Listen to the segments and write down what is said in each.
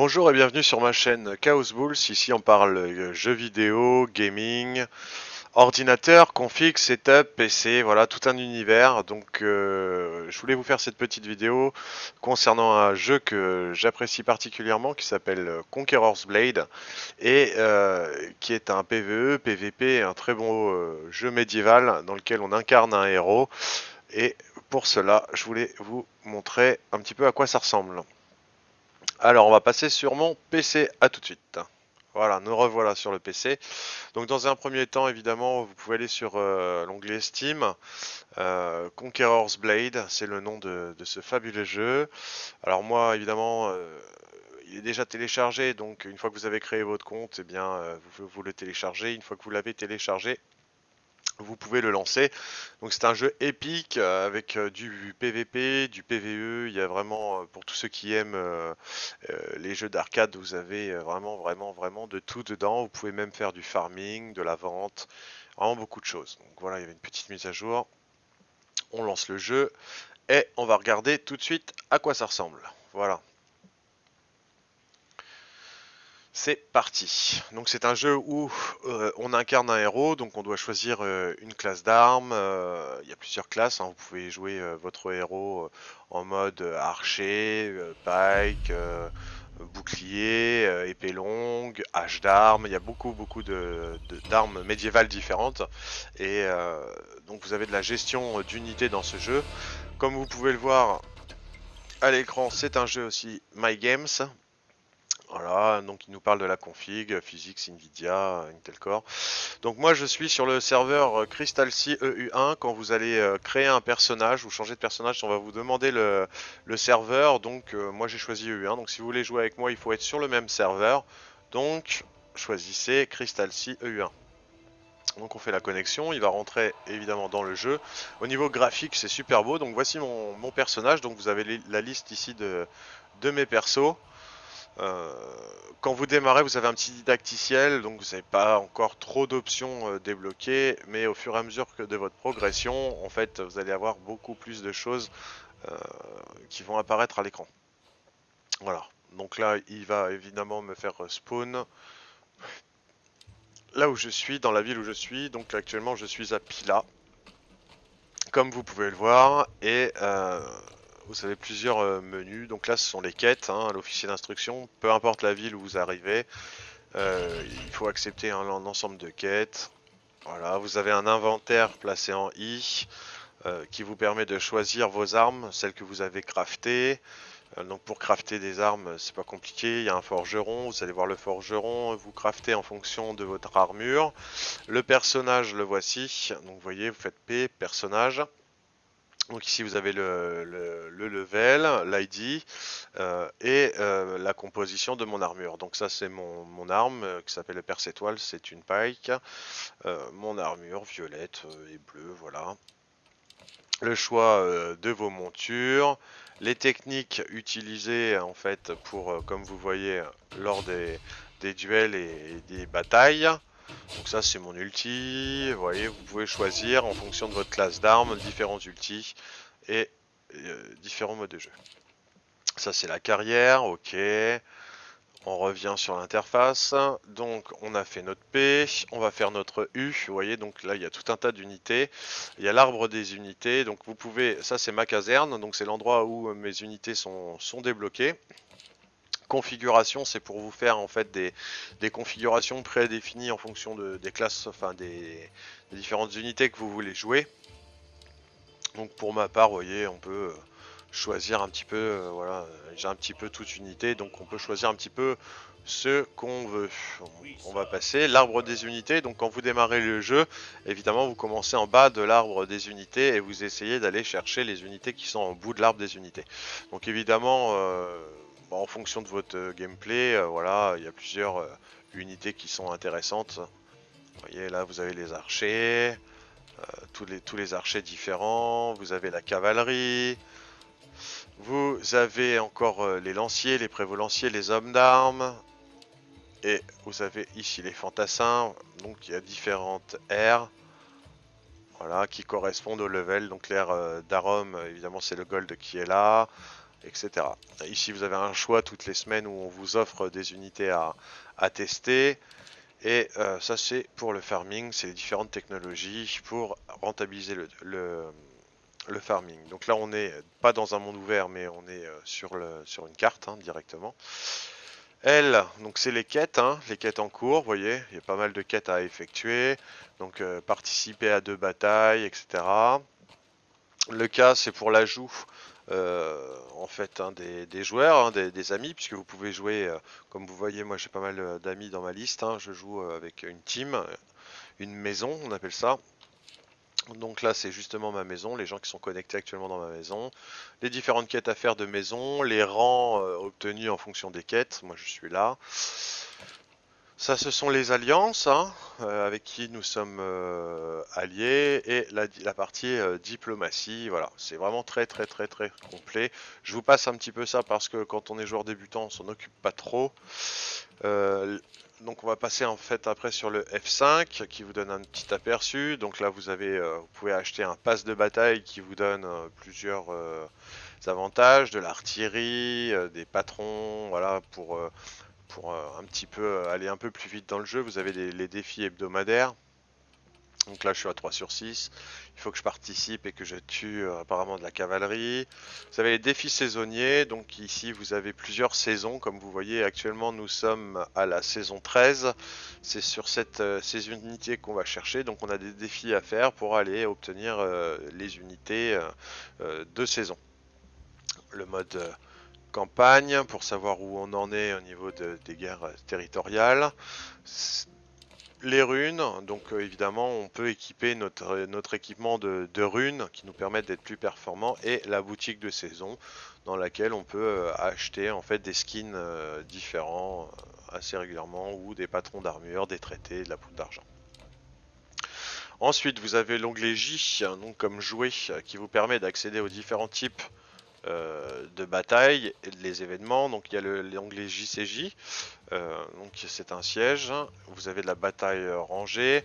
Bonjour et bienvenue sur ma chaîne Chaos Bulls. Ici on parle euh, jeux vidéo, gaming, ordinateur, config, setup, PC, voilà tout un univers. Donc euh, je voulais vous faire cette petite vidéo concernant un jeu que j'apprécie particulièrement qui s'appelle Conqueror's Blade et euh, qui est un PvE, PvP, un très bon jeu médiéval dans lequel on incarne un héros. Et pour cela, je voulais vous montrer un petit peu à quoi ça ressemble. Alors, on va passer sur mon PC. À tout de suite. Voilà, nous revoilà sur le PC. Donc, dans un premier temps, évidemment, vous pouvez aller sur euh, l'onglet Steam. Euh, Conqueror's Blade, c'est le nom de, ce fabuleux jeu. Alors, moi, évidemment, euh, il est déjà téléchargé. Donc, une fois que vous avez créé votre compte, eh bien, vous, vous le téléchargez. Une fois que vous l'avez téléchargé, vous pouvez le lancer. Donc c'est un jeu épique euh, avec euh, du PVP, du PVE. Il y a vraiment, euh, pour tous ceux qui aiment les jeux d'arcade, vous avez vraiment, vraiment, vraiment de tout dedans. Vous pouvez même faire du farming, de la vente, vraiment beaucoup de choses. Donc voilà, il y avait une petite mise à jour. On lance le jeu et on va regarder tout de suite à quoi ça ressemble. Voilà. C'est parti. Donc c'est un jeu où euh, on incarne un héros, donc on doit choisir euh, une classe d'armes. Euh, il y a plusieurs classes. Hein. Vous pouvez jouer votre héros en mode archer, pike, bouclier, épée longue, hache d'armes. Il y a beaucoup beaucoup d'armes médiévales différentes. Et donc vous avez de la gestion d'unités dans ce jeu. Comme vous pouvez le voir à l'écran, c'est un jeu aussi My Games. Voilà, donc il nous parle de la config, Physics, Nvidia, Intel Core. Donc moi je suis sur le serveur Crystal C EU1. Quand vous allez euh, créer un personnage ou changer de personnage, on va vous demander le, serveur. Donc euh, moi j'ai choisi EU1. Donc si vous voulez jouer avec moi, il faut être sur le même serveur. Donc choisissez Crystal C EU1. Donc on fait la connexion, il va rentrer évidemment dans le jeu. Au niveau graphique c'est super beau, donc voici mon, personnage, donc vous avez la liste ici de mes persos. Euh, quand vous démarrez, vous avez un petit didacticiel, donc vous n'avez pas encore trop d'options euh, débloquées, mais au fur et à mesure que de votre progression, en fait, vous allez avoir beaucoup plus de choses euh, qui vont apparaître à l'écran. Voilà, donc là, il va évidemment me faire spawn là où je suis, dans la ville où je suis. Donc actuellement, je suis à Pila, comme vous pouvez le voir, et vous avez plusieurs euh, menus. Donc là, ce sont les quêtes, hein, l'officier d'instruction. Peu importe la ville où vous arrivez, euh, il faut accepter un, ensemble de quêtes. Voilà, vous avez un inventaire placé en I euh, qui vous permet de choisir vos armes, celles que vous avez craftées. donc pour crafter des armes, c'est pas compliqué. Il y a un forgeron, vous allez voir le forgeron, vous craftez en fonction de votre armure. Le personnage, le voici. Donc vous voyez, vous faites P, personnage. Donc ici vous avez le, level, l'ID euh, et euh, la composition de mon armure. Donc ça c'est mon, arme euh, qui s'appelle le perce étoile, c'est une pike. mon armure violette et bleue, voilà. Le choix de vos montures, les techniques utilisées en fait pour, comme vous voyez, lors des, des duels et des batailles. Donc ça c'est mon ulti, vous voyez, vous pouvez choisir en fonction de votre classe d'armes, différents ultis et euh, différents modes de jeu. Ça c'est la carrière, ok. On revient sur l'interface, donc on a fait notre P, on va faire notre U, vous voyez, donc là il y a tout un tas d'unités, il y a l'arbre des unités, donc vous pouvez, ça c'est ma caserne, donc c'est l'endroit où mes unités sont, sont débloquées configuration, c'est pour vous faire en fait des, configurations prédéfinies en fonction de, des classes, enfin des, différentes unités que vous voulez jouer. Donc pour ma part, vous voyez, on peut euh, choisir un petit peu, euh, voilà, j'ai un petit peu toute unité, donc on peut choisir un petit peu ce qu'on veut. On va passer l'arbre des unités. Donc quand vous démarrez le jeu, évidemment vous commencez en bas de l'arbre des unités et vous essayez d'aller chercher les unités qui sont en bout de l'arbre des unités. Donc évidemment, euh, en fonction de votre euh, gameplay, euh, voilà, il y a plusieurs euh, unités qui sont intéressantes. Vous voyez là, vous avez les archers, tous, les, archers différents, vous avez la cavalerie, vous avez encore les lanciers, les prévolanciers, les hommes d'armes, et vous avez ici les fantassins, donc il y a différentes aires, voilà, qui correspondent au level, donc l'air d'Arom, évidemment c'est le gold qui est là, etc. Ici, vous avez un choix toutes les semaines où on vous offre des unités à, tester. Et euh, ça, c'est pour le farming, c'est les différentes technologies pour rentabiliser le, farming. Donc là, on n'est pas dans un monde ouvert, mais on est euh, sur, le, sur une carte hein, directement. Elle, donc c'est les quêtes, hein, les quêtes en cours, vous voyez, il y a pas mal de quêtes à effectuer. Donc euh, participer à deux batailles, etc. Le cas, c'est pour l'ajout en fait hein, des, joueurs, hein, des, amis, puisque vous pouvez jouer, euh, comme vous voyez, moi j'ai pas mal euh, d'amis dans ma liste, hein. je joue avec une team, une maison, on appelle ça. Donc là c'est justement ma maison, les gens qui sont connectés actuellement dans ma maison, les différentes quêtes à faire de maison, les rangs obtenus en fonction des quêtes, moi je suis là. Ça, ce sont les alliances hein, euh, avec qui nous sommes euh, alliés et la, partie euh, diplomatie. Voilà, c'est vraiment très très très très complet. Je vous passe un petit peu ça parce que quand on est joueur débutant, on s'en occupe pas trop. donc on va passer en fait après sur le F5 qui vous donne un petit aperçu. Donc là vous avez, vous pouvez acheter un pass de bataille qui vous donne plusieurs avantages, de l'artillerie, des patrons, voilà pour pour euh, un petit peu euh, aller un peu plus vite dans le jeu, vous avez les, défis hebdomadaires. Donc là je suis à 3 sur 6, il faut que je participe et que je tue euh, apparemment de la cavalerie. Vous avez les défis saisonniers, donc ici vous avez plusieurs saisons, comme vous voyez actuellement nous sommes à la saison 13. C'est sur cette, ces unités qu'on va chercher, donc on a des défis à faire pour aller obtenir les unités de saison. Le mode campagne pour savoir où on en est au niveau des guerres territoriales. Les runes, donc euh, évidemment on peut équiper notre, notre équipement de, runes qui nous permettent d'être plus performants et la boutique de saison dans laquelle on peut euh, acheter en fait des skins euh, différents assez régulièrement ou des patrons d'armure, des traités, de la poudre d'argent. Ensuite vous avez l'onglet J, donc comme jouet, qui vous permet d'accéder aux différents types euh, de bataille les événements. Donc il y a l'onglet JCJ, euh, donc c'est un siège. Vous avez de la bataille rangée.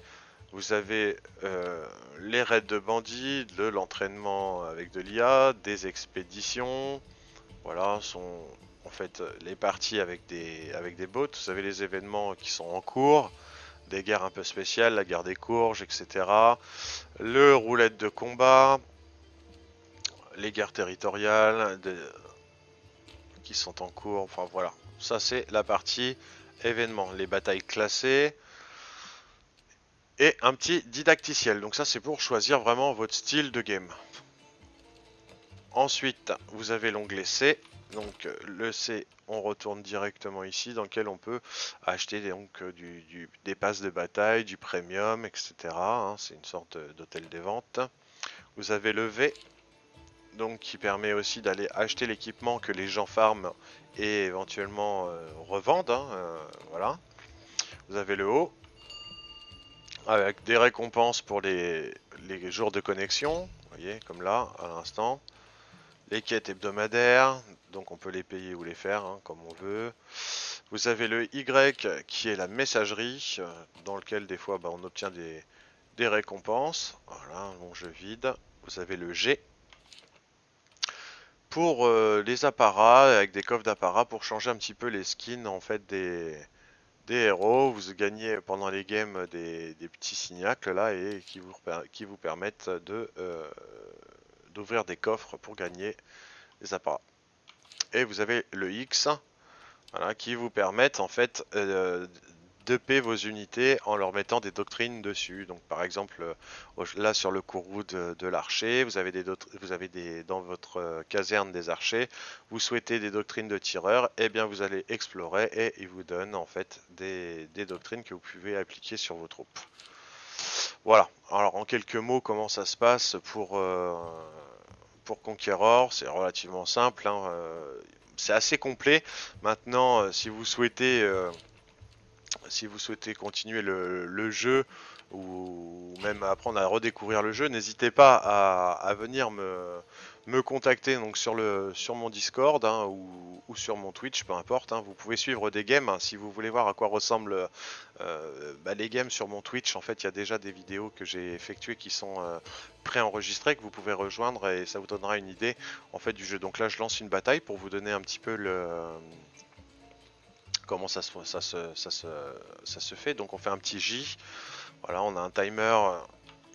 Vous avez euh, les raids de bandits, de l'entraînement avec de l'IA, des expéditions. Voilà, sont en fait les parties avec des, avec des bots. Vous avez les événements qui sont en cours, des guerres un peu spéciales, la guerre des courges, etc. Le roulette de combat, les guerres territoriales qui sont en cours. Enfin voilà, ça c'est la partie événement, les batailles classées et un petit didacticiel. Donc ça c'est pour choisir vraiment votre style de game. Ensuite, vous avez l'onglet C. Donc le C, on retourne directement ici, dans lequel on peut acheter donc, du, des passes de bataille, du premium, etc. Hein. c'est une sorte d'hôtel des ventes. Vous avez le V, donc qui permet aussi d'aller acheter l'équipement que les gens farment et éventuellement euh, revendent. Hein, euh, voilà. Vous avez le haut avec des récompenses pour les, jours de connexion, voyez comme là à l'instant. Les quêtes hebdomadaires, donc on peut les payer ou les faire hein, comme on veut. Vous avez le Y qui est la messagerie, euh, dans lequel des fois bah, on obtient des, récompenses. Voilà, bon je vide. Vous avez le G pour euh, les apparats, avec des coffres d'apparats pour changer un petit peu les skins en fait des, des héros. Vous gagnez pendant les games des, petits signacles là et qui vous, qui vous permettent de euh, d'ouvrir des coffres pour gagner des apparats. Et vous avez le X voilà, qui vous permettent en fait euh, payer vos unités en leur mettant des doctrines dessus. Donc par exemple, euh, là sur le courroux de, de l'archer, vous avez, des, vous avez des, dans votre euh, caserne des archers, vous souhaitez des doctrines de tireurs, et eh bien vous allez explorer et il vous donne en fait des, doctrines que vous pouvez appliquer sur vos troupes. Voilà, alors en quelques mots comment ça se passe pour, euh, Conqueror, c'est relativement simple, hein, c'est assez complet. Maintenant, si vous souhaitez si vous souhaitez continuer le, jeu ou même apprendre à redécouvrir le jeu, n'hésitez pas à, venir me, contacter donc sur mon Discord hein, ou, sur mon Twitch, peu importe. Hein. Vous pouvez suivre des games hein. si vous voulez voir à quoi ressemblent euh, bah, les games sur mon Twitch. En fait, il y a déjà des vidéos que j'ai effectuées qui sont euh, préenregistrées que vous pouvez rejoindre et ça vous donnera une idée en fait du jeu. Donc là, je lance une bataille pour vous donner un petit peu le comment ça se, fait. Donc on fait un petit J. Voilà, on a un timer euh,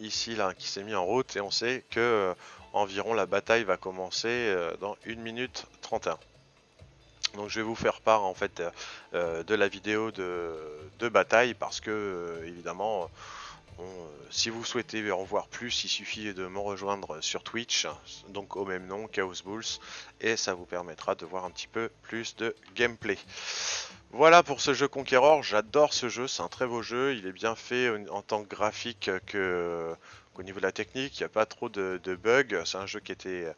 ici là qui s'est mis en route et on sait que euh, environ la bataille va commencer euh, dans 1 minute 31. Donc je vais vous faire part en fait de la vidéo de, de bataille parce que évidemment si vous souhaitez en voir plus, il suffit de me rejoindre sur Twitch, donc au même nom, Chaos Bulls, et ça vous permettra de voir un petit peu plus de gameplay. Voilà pour ce jeu Conqueror, j'adore ce jeu, c'est un très beau jeu, il est bien fait en tant que graphique que qu'au niveau de la technique, il n'y a pas trop de, bugs, c'est un jeu qui était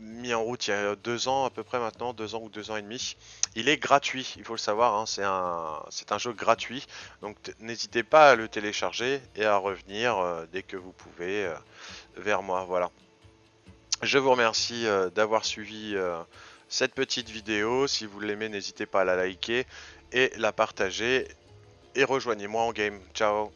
mis en route il y a deux ans à peu près maintenant, deux ans ou deux ans et demi. Il est gratuit, il faut le savoir, hein, c'est un, un jeu gratuit, donc n'hésitez pas à le télécharger et à revenir euh, dès que vous pouvez euh, vers moi, voilà. Je vous remercie euh, d'avoir suivi cette petite vidéo. Si vous l'aimez, n'hésitez pas à la liker et la partager. Et rejoignez-moi en game. Ciao